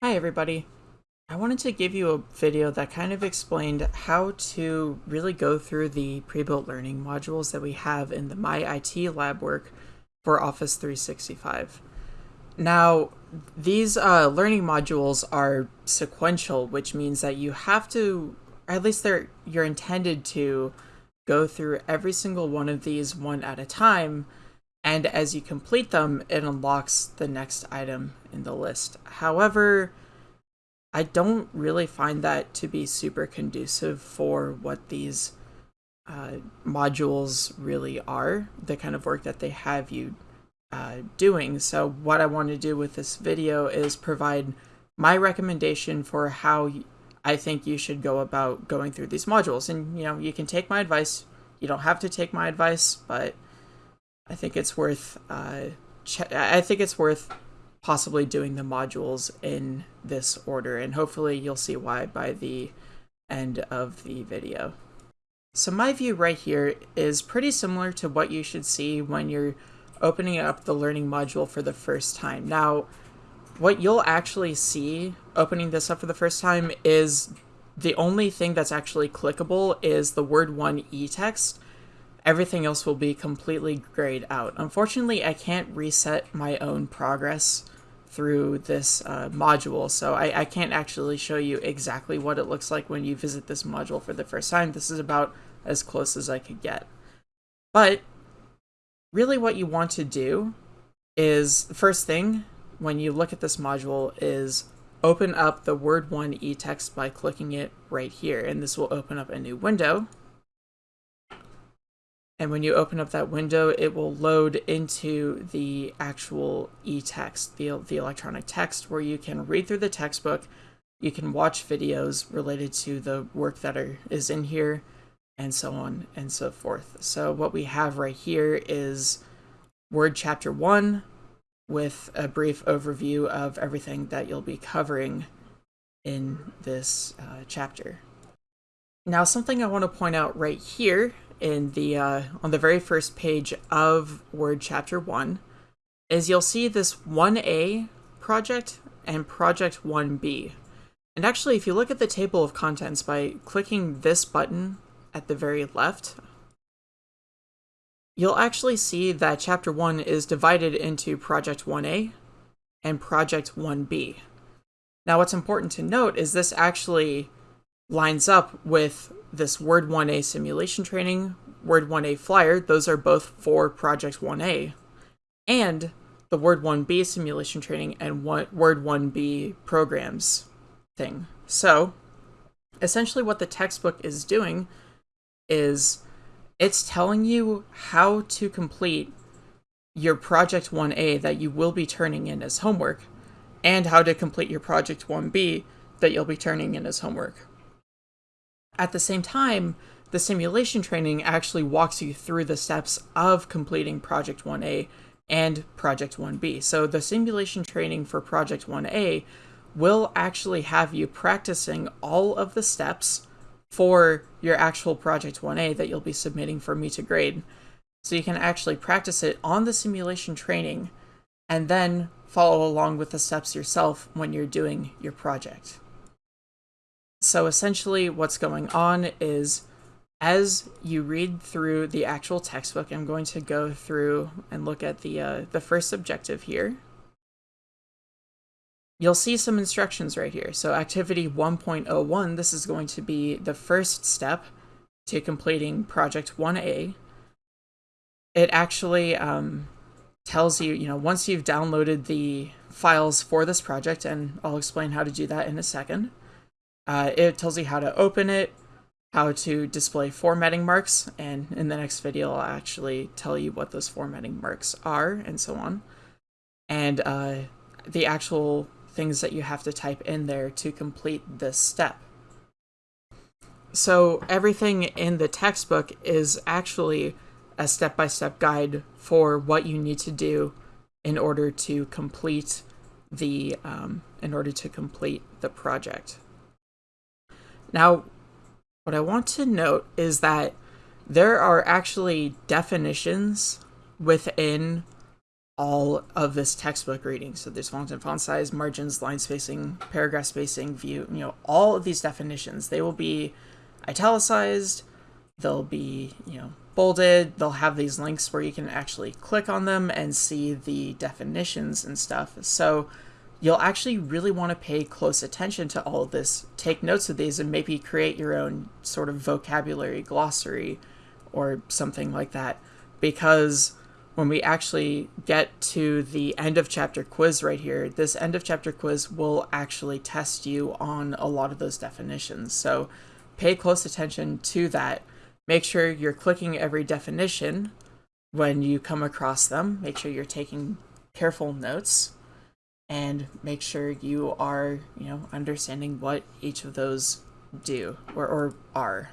Hi everybody. I wanted to give you a video that kind of explained how to really go through the pre-built learning modules that we have in the My IT lab work for Office 365. Now, these uh, learning modules are sequential, which means that you have to, at least they're you're intended to go through every single one of these one at a time and as you complete them, it unlocks the next item in the list. However, I don't really find that to be super conducive for what these uh, modules really are, the kind of work that they have you uh, doing. So what I want to do with this video is provide my recommendation for how I think you should go about going through these modules. And, you know, you can take my advice. You don't have to take my advice, but I think it's worth uh, I think it's worth possibly doing the modules in this order, and hopefully you'll see why by the end of the video. So my view right here is pretty similar to what you should see when you're opening up the learning module for the first time. Now, what you'll actually see opening this up for the first time is the only thing that's actually clickable is the word one e-text everything else will be completely grayed out. Unfortunately, I can't reset my own progress through this uh, module, so I, I can't actually show you exactly what it looks like when you visit this module for the first time. This is about as close as I could get. But really what you want to do is, the first thing when you look at this module is open up the Word 1 e-text by clicking it right here, and this will open up a new window. And when you open up that window, it will load into the actual e-text, the, the electronic text, where you can read through the textbook, you can watch videos related to the work that are, is in here, and so on and so forth. So what we have right here is Word Chapter 1 with a brief overview of everything that you'll be covering in this uh, chapter. Now, something I want to point out right here in the uh, on the very first page of Word Chapter 1 is you'll see this 1A project and project 1B. And actually, if you look at the table of contents by clicking this button at the very left, you'll actually see that Chapter 1 is divided into Project 1A and Project 1B. Now, what's important to note is this actually lines up with this Word 1A simulation training, Word 1A flyer, those are both for Project 1A, and the Word 1B simulation training and Word 1B programs thing. So, essentially what the textbook is doing is it's telling you how to complete your Project 1A that you will be turning in as homework, and how to complete your Project 1B that you'll be turning in as homework. At the same time, the simulation training actually walks you through the steps of completing Project 1A and Project 1B. So the simulation training for Project 1A will actually have you practicing all of the steps for your actual Project 1A that you'll be submitting for me to grade. So you can actually practice it on the simulation training and then follow along with the steps yourself when you're doing your project. So essentially what's going on is as you read through the actual textbook, I'm going to go through and look at the, uh, the first objective here. You'll see some instructions right here. So activity 1.01, this is going to be the first step to completing project 1A. It actually um, tells you, you know, once you've downloaded the files for this project, and I'll explain how to do that in a second, uh, it tells you how to open it, how to display formatting marks, and in the next video I'll actually tell you what those formatting marks are, and so on. And uh, the actual things that you have to type in there to complete this step. So everything in the textbook is actually a step-by-step -step guide for what you need to do in order to complete the um, in order to complete the project. Now, what I want to note is that there are actually definitions within all of this textbook reading. So there's font and font size, margins, line spacing, paragraph spacing, view, you know, all of these definitions. They will be italicized, they'll be, you know, bolded, they'll have these links where you can actually click on them and see the definitions and stuff. So you'll actually really want to pay close attention to all of this, take notes of these, and maybe create your own sort of vocabulary glossary or something like that. Because when we actually get to the end of chapter quiz right here, this end of chapter quiz will actually test you on a lot of those definitions. So pay close attention to that. Make sure you're clicking every definition when you come across them. Make sure you're taking careful notes and make sure you are, you know, understanding what each of those do or, or are.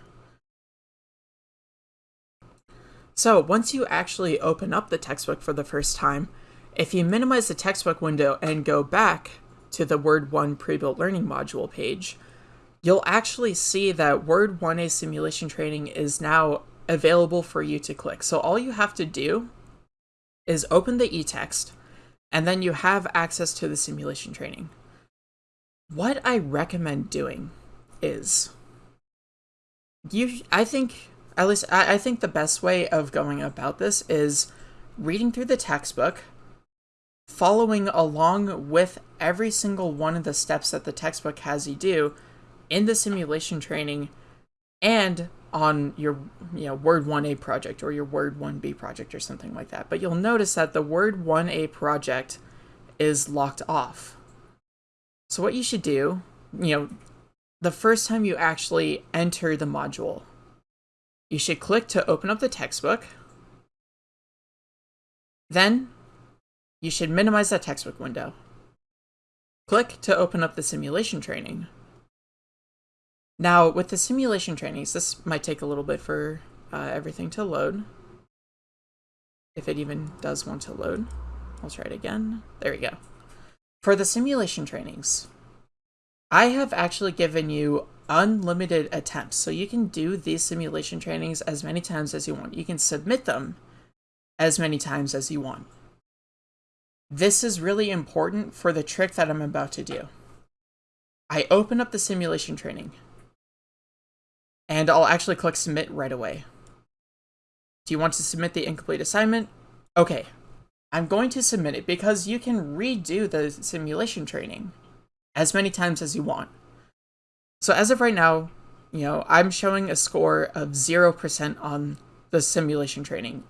So once you actually open up the textbook for the first time, if you minimize the textbook window and go back to the Word 1 pre-built learning module page, you'll actually see that Word 1A simulation training is now available for you to click. So all you have to do is open the e-text, and then you have access to the simulation training. What I recommend doing is you I think at least I, I think the best way of going about this is reading through the textbook, following along with every single one of the steps that the textbook has you do in the simulation training and on your you know word 1a project or your word 1b project or something like that but you'll notice that the word 1a project is locked off so what you should do you know the first time you actually enter the module you should click to open up the textbook. Then you should minimize that textbook window. Click to open up the simulation training. Now, with the simulation trainings, this might take a little bit for uh, everything to load. If it even does want to load. I'll try it again. There we go. For the simulation trainings, I have actually given you unlimited attempts. So you can do these simulation trainings as many times as you want. You can submit them as many times as you want. This is really important for the trick that I'm about to do. I open up the simulation training and I'll actually click submit right away. Do you want to submit the incomplete assignment? Okay, I'm going to submit it because you can redo the simulation training as many times as you want. So as of right now, you know, I'm showing a score of 0% on the simulation training.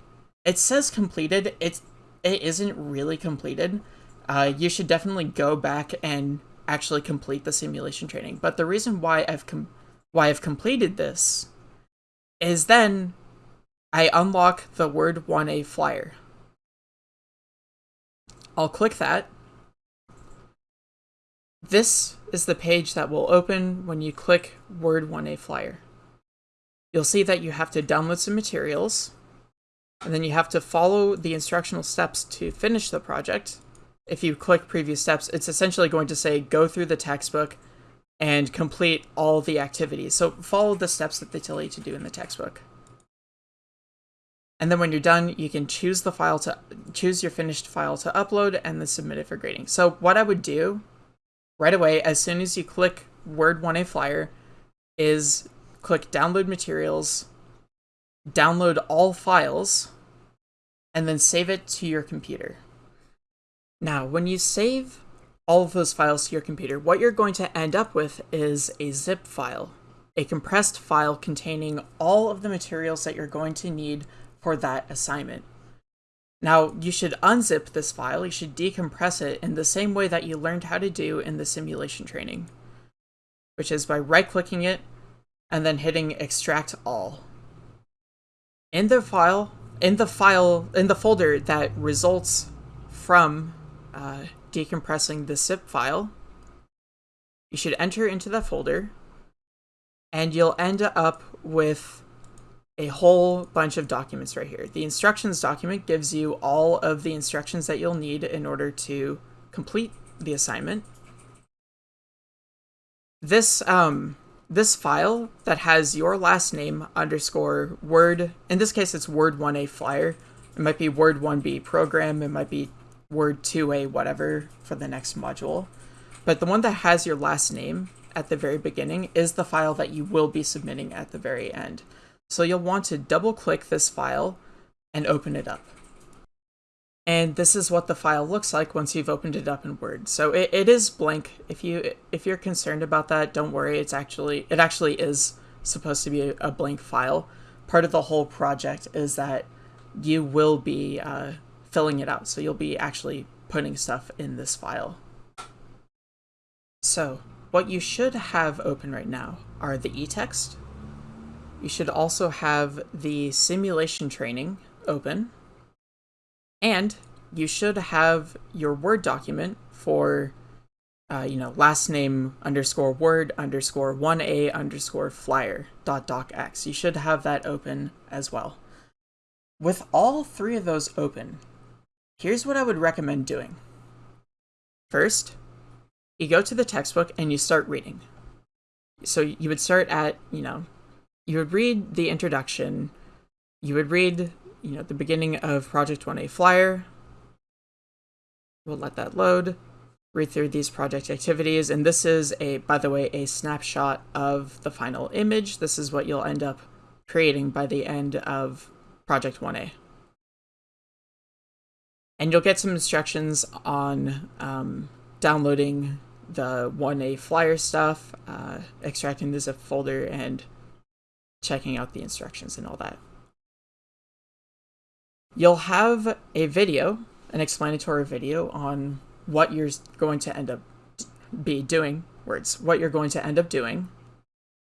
It says completed. It's it isn't really completed. Uh, you should definitely go back and actually complete the simulation training. But the reason why I've com- why I've completed this is then I unlock the Word 1A flyer. I'll click that. This is the page that will open when you click Word 1A Flyer. You'll see that you have to download some materials, and then you have to follow the instructional steps to finish the project. If you click previous steps, it's essentially going to say go through the textbook and complete all the activities. So follow the steps that they tell you to do in the textbook. And then when you're done, you can choose the file to choose your finished file to upload and then submit it for grading. So what I would do right away as soon as you click Word 1A Flyer is click Download Materials, download all files, and then save it to your computer. Now, when you save all of those files to your computer, what you're going to end up with is a zip file, a compressed file containing all of the materials that you're going to need for that assignment. Now, you should unzip this file, you should decompress it in the same way that you learned how to do in the simulation training, which is by right-clicking it and then hitting extract all. In the file, in the file, in the folder that results from uh, decompressing the zip file, you should enter into that folder and you'll end up with a whole bunch of documents right here. The instructions document gives you all of the instructions that you'll need in order to complete the assignment. This um this file that has your last name underscore word in this case it's word 1a flyer it might be word 1b program it might be Word 2A whatever for the next module. But the one that has your last name at the very beginning is the file that you will be submitting at the very end. So you'll want to double click this file and open it up. And this is what the file looks like once you've opened it up in Word. So it, it is blank. If you if you're concerned about that, don't worry. It's actually it actually is supposed to be a, a blank file. Part of the whole project is that you will be uh, filling it out. So you'll be actually putting stuff in this file. So what you should have open right now are the e-text. You should also have the simulation training open. And you should have your Word document for, uh, you know, last name underscore Word underscore 1A underscore flyer dot docx. You should have that open as well. With all three of those open, here's what I would recommend doing. First, you go to the textbook and you start reading. So you would start at, you know, you would read the introduction, you would read, you know, the beginning of Project 1A Flyer. We'll let that load, read through these project activities, and this is a, by the way, a snapshot of the final image. This is what you'll end up creating by the end of Project 1A. And you'll get some instructions on um, downloading the 1A flyer stuff, uh, extracting the zip folder, and checking out the instructions and all that. You'll have a video, an explanatory video on what you're going to end up be doing, words, what you're going to end up doing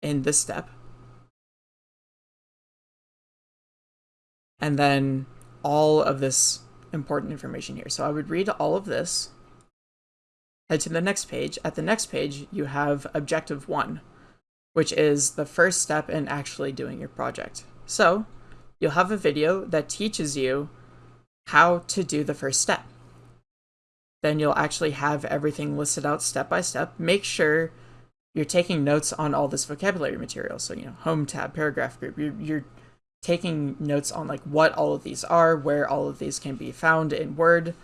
in this step. And then all of this important information here. So I would read all of this, head to the next page. At the next page, you have objective one, which is the first step in actually doing your project. So you'll have a video that teaches you how to do the first step. Then you'll actually have everything listed out step by step. Make sure you're taking notes on all this vocabulary material. So, you know, home tab, paragraph group, you're, you're taking notes on like what all of these are, where all of these can be found in Word,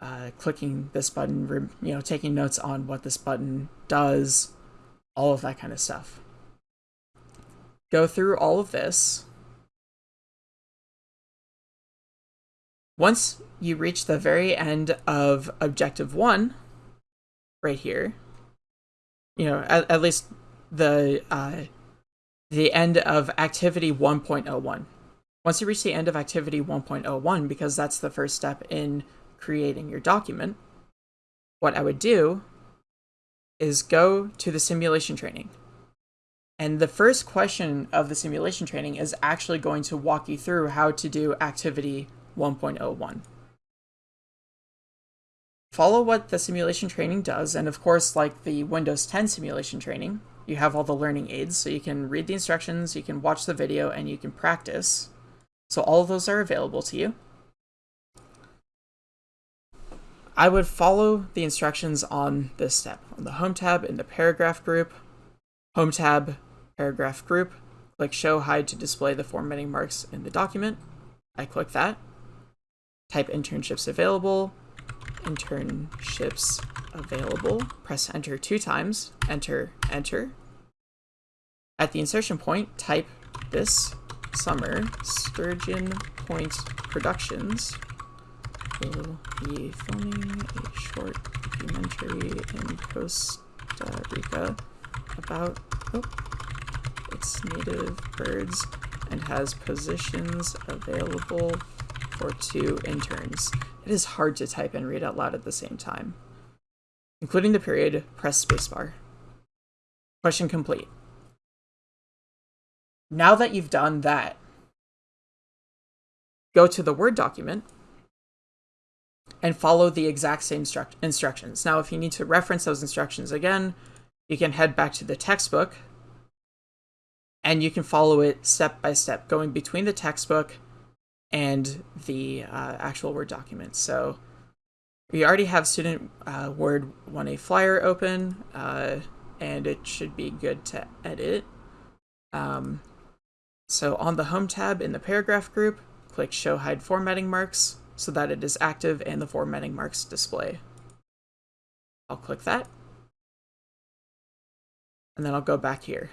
uh, clicking this button, you know, taking notes on what this button does, all of that kind of stuff. Go through all of this. Once you reach the very end of objective one, right here, you know, at, at least the uh, the end of activity 1.01. Once you reach the end of activity 1.01, because that's the first step in creating your document, what I would do is go to the simulation training. And the first question of the simulation training is actually going to walk you through how to do activity 1.01. Follow what the simulation training does, and of course, like the Windows 10 simulation training, you have all the learning aids, so you can read the instructions, you can watch the video, and you can practice. So all of those are available to you. I would follow the instructions on this step. On the Home tab in the Paragraph group, Home tab, Paragraph group, click Show Hide to display the formatting marks in the document. I click that. Type internships available, internships available. Press enter two times, enter, enter. At the insertion point, type this summer Sturgeon Point Productions will be filming a short documentary in Costa Rica about oh, its native birds and has positions available for two interns. It is hard to type and read out loud at the same time. Including the period, press spacebar. Question complete. Now that you've done that, go to the Word document and follow the exact same instructions. Now, if you need to reference those instructions again, you can head back to the textbook and you can follow it step by step, going between the textbook and the uh, actual Word document. So we already have Student uh, Word 1A Flyer open, uh, and it should be good to edit. Um, so on the Home tab in the Paragraph group, click Show Hide Formatting Marks, so that it is active and the formatting marks display. I'll click that. And then I'll go back here.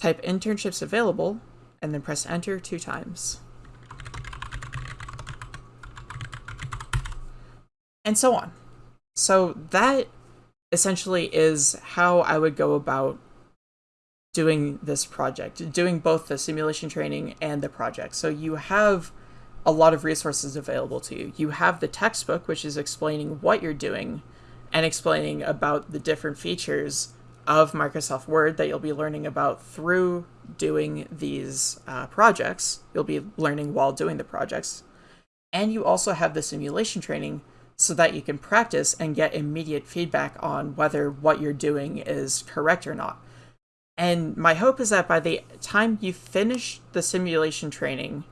Type internships available and then press enter two times. And so on. So that essentially is how I would go about doing this project, doing both the simulation training and the project. So you have a lot of resources available to you. You have the textbook, which is explaining what you're doing and explaining about the different features of Microsoft Word that you'll be learning about through doing these uh, projects. You'll be learning while doing the projects. And you also have the simulation training so that you can practice and get immediate feedback on whether what you're doing is correct or not. And my hope is that by the time you finish the simulation training,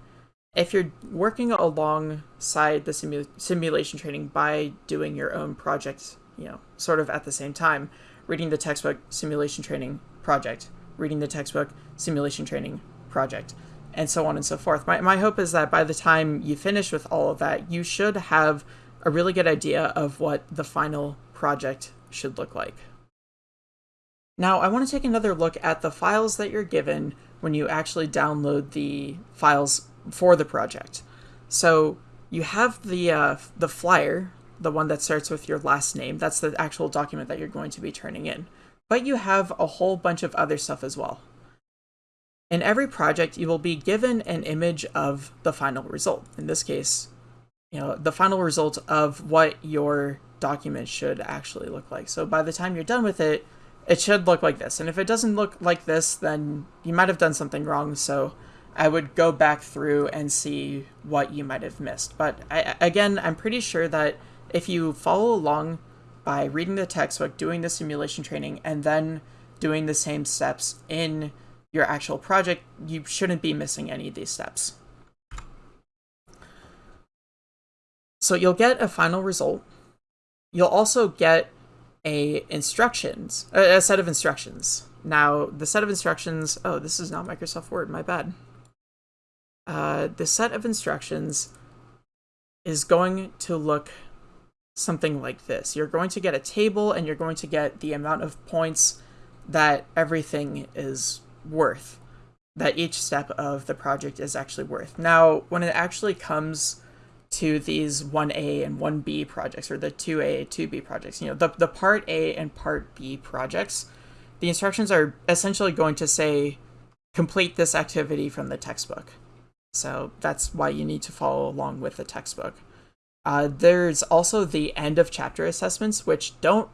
if you're working alongside the simu simulation training by doing your own project, you know, sort of at the same time, reading the textbook simulation training project, reading the textbook simulation training project, and so on and so forth. My, my hope is that by the time you finish with all of that, you should have a really good idea of what the final project should look like. Now, I want to take another look at the files that you're given when you actually download the files for the project. So you have the uh, the flyer the one that starts with your last name. That's the actual document that you're going to be turning in. But you have a whole bunch of other stuff as well. In every project, you will be given an image of the final result. In this case, you know, the final result of what your document should actually look like. So by the time you're done with it, it should look like this. And if it doesn't look like this, then you might have done something wrong. So I would go back through and see what you might have missed. But I, again, I'm pretty sure that if you follow along by reading the textbook, doing the simulation training, and then doing the same steps in your actual project, you shouldn't be missing any of these steps. So you'll get a final result. You'll also get a instructions, a, set of instructions. Now, the set of instructions, oh, this is not Microsoft Word, my bad. Uh, the set of instructions is going to look something like this. You're going to get a table and you're going to get the amount of points that everything is worth, that each step of the project is actually worth. Now, when it actually comes to these 1A and 1B projects, or the 2A, 2B projects, you know, the, the part A and part B projects, the instructions are essentially going to say, complete this activity from the textbook. So that's why you need to follow along with the textbook. Uh, there's also the end of chapter assessments, which don't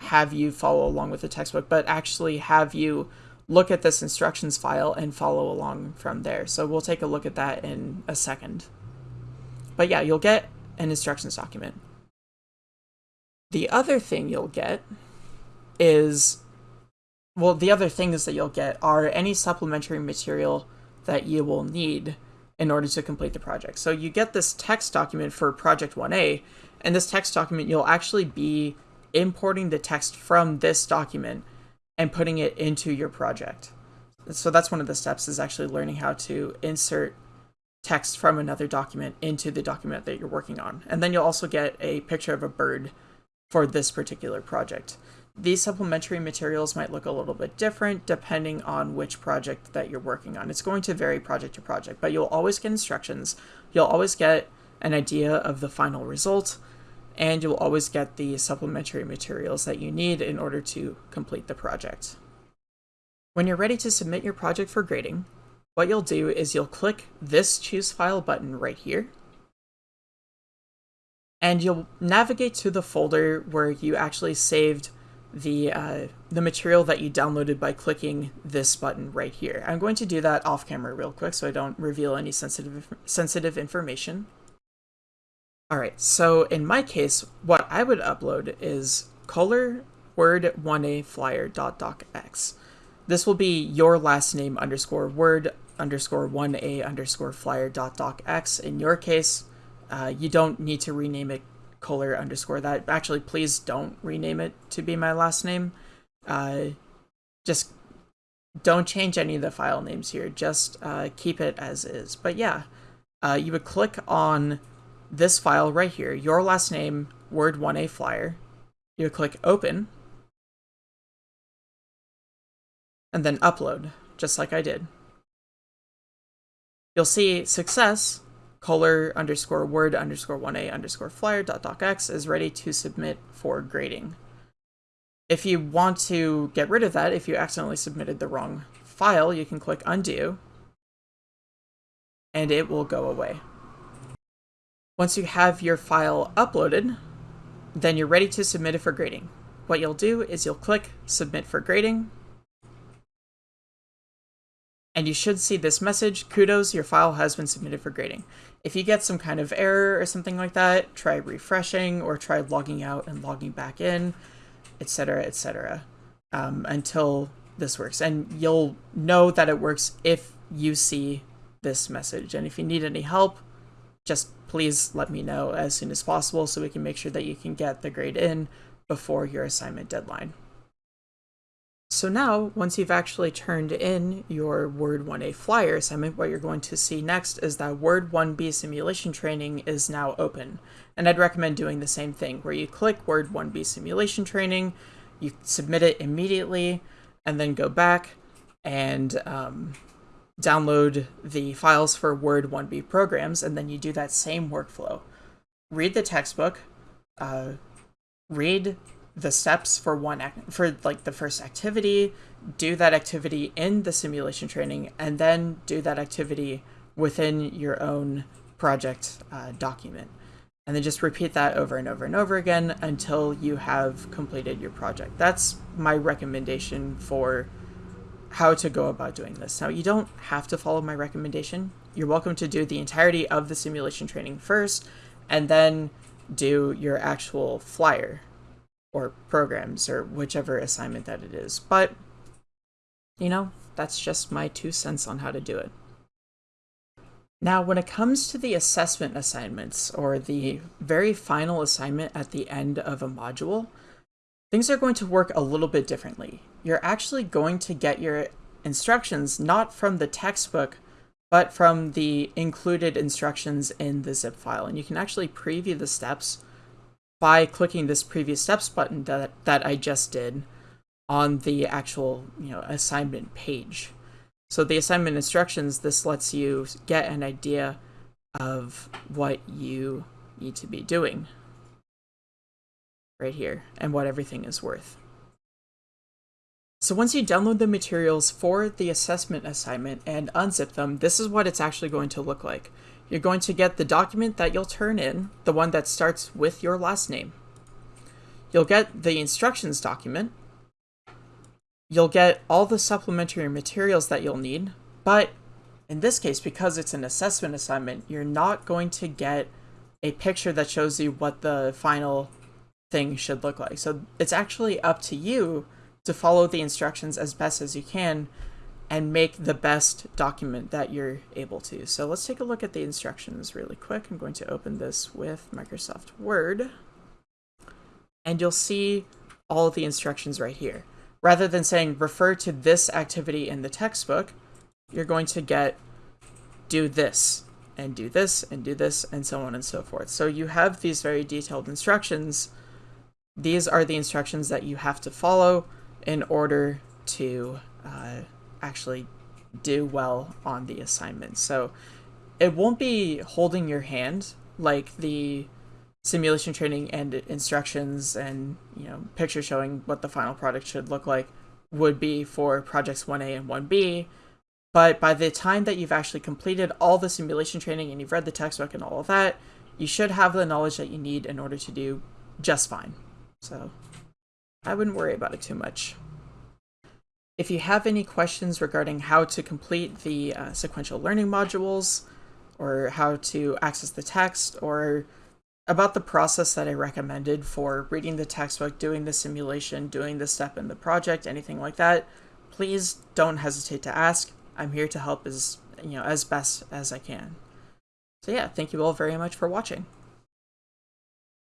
have you follow along with the textbook, but actually have you look at this instructions file and follow along from there. So we'll take a look at that in a second. But yeah, you'll get an instructions document. The other thing you'll get is, well, the other things that you'll get are any supplementary material that you will need in order to complete the project. So you get this text document for project 1A, and this text document, you'll actually be importing the text from this document and putting it into your project. So that's one of the steps is actually learning how to insert text from another document into the document that you're working on. And then you'll also get a picture of a bird for this particular project. These supplementary materials might look a little bit different depending on which project that you're working on. It's going to vary project to project, but you'll always get instructions. You'll always get an idea of the final result, and you'll always get the supplementary materials that you need in order to complete the project. When you're ready to submit your project for grading, what you'll do is you'll click this Choose File button right here, and you'll navigate to the folder where you actually saved the uh, the material that you downloaded by clicking this button right here. I'm going to do that off camera real quick so I don't reveal any sensitive sensitive information. Alright, so in my case, what I would upload is color word 1a flyer dot docx. This will be your last name underscore word underscore 1a underscore flyer dot docx. In your case, uh, you don't need to rename it Kohler underscore that. Actually, please don't rename it to be my last name. Uh, just don't change any of the file names here. Just uh, keep it as is. But yeah, uh, you would click on this file right here, your last name, Word 1A flyer. You would click open. And then upload, just like I did. You'll see success, color underscore word underscore 1A underscore flyer dot docx is ready to submit for grading. If you want to get rid of that, if you accidentally submitted the wrong file, you can click undo and it will go away. Once you have your file uploaded, then you're ready to submit it for grading. What you'll do is you'll click submit for grading and you should see this message, kudos, your file has been submitted for grading. If you get some kind of error or something like that, try refreshing or try logging out and logging back in etc., etc., um, until this works. And you'll know that it works if you see this message. And if you need any help, just please let me know as soon as possible so we can make sure that you can get the grade in before your assignment deadline. So now, once you've actually turned in your Word 1A flyer assignment, what you're going to see next is that Word 1B simulation training is now open. And I'd recommend doing the same thing, where you click Word 1B simulation training, you submit it immediately, and then go back and um, download the files for Word 1B programs, and then you do that same workflow. Read the textbook, uh, read the steps for one act for like the first activity, do that activity in the simulation training, and then do that activity within your own project uh, document. And then just repeat that over and over and over again until you have completed your project. That's my recommendation for how to go about doing this. Now, you don't have to follow my recommendation. You're welcome to do the entirety of the simulation training first, and then do your actual flyer or programs or whichever assignment that it is. But, you know, that's just my two cents on how to do it. Now, when it comes to the assessment assignments or the very final assignment at the end of a module, things are going to work a little bit differently. You're actually going to get your instructions not from the textbook, but from the included instructions in the zip file. And you can actually preview the steps by clicking this previous steps button that, that I just did on the actual you know assignment page. So the assignment instructions, this lets you get an idea of what you need to be doing right here and what everything is worth. So once you download the materials for the assessment assignment and unzip them, this is what it's actually going to look like. You're going to get the document that you'll turn in, the one that starts with your last name. You'll get the instructions document. You'll get all the supplementary materials that you'll need, but in this case, because it's an assessment assignment, you're not going to get a picture that shows you what the final thing should look like. So it's actually up to you to follow the instructions as best as you can and make the best document that you're able to. So let's take a look at the instructions really quick. I'm going to open this with Microsoft Word and you'll see all of the instructions right here. Rather than saying refer to this activity in the textbook, you're going to get do this and do this and do this and so on and so forth. So you have these very detailed instructions. These are the instructions that you have to follow in order to uh, actually do well on the assignment. So it won't be holding your hand like the simulation training and instructions and you know pictures showing what the final product should look like would be for projects 1A and 1B. But by the time that you've actually completed all the simulation training and you've read the textbook and all of that, you should have the knowledge that you need in order to do just fine. So I wouldn't worry about it too much. If you have any questions regarding how to complete the uh, sequential learning modules, or how to access the text, or about the process that I recommended for reading the textbook, doing the simulation, doing the step in the project, anything like that, please don't hesitate to ask. I'm here to help as you know as best as I can. So yeah, thank you all very much for watching.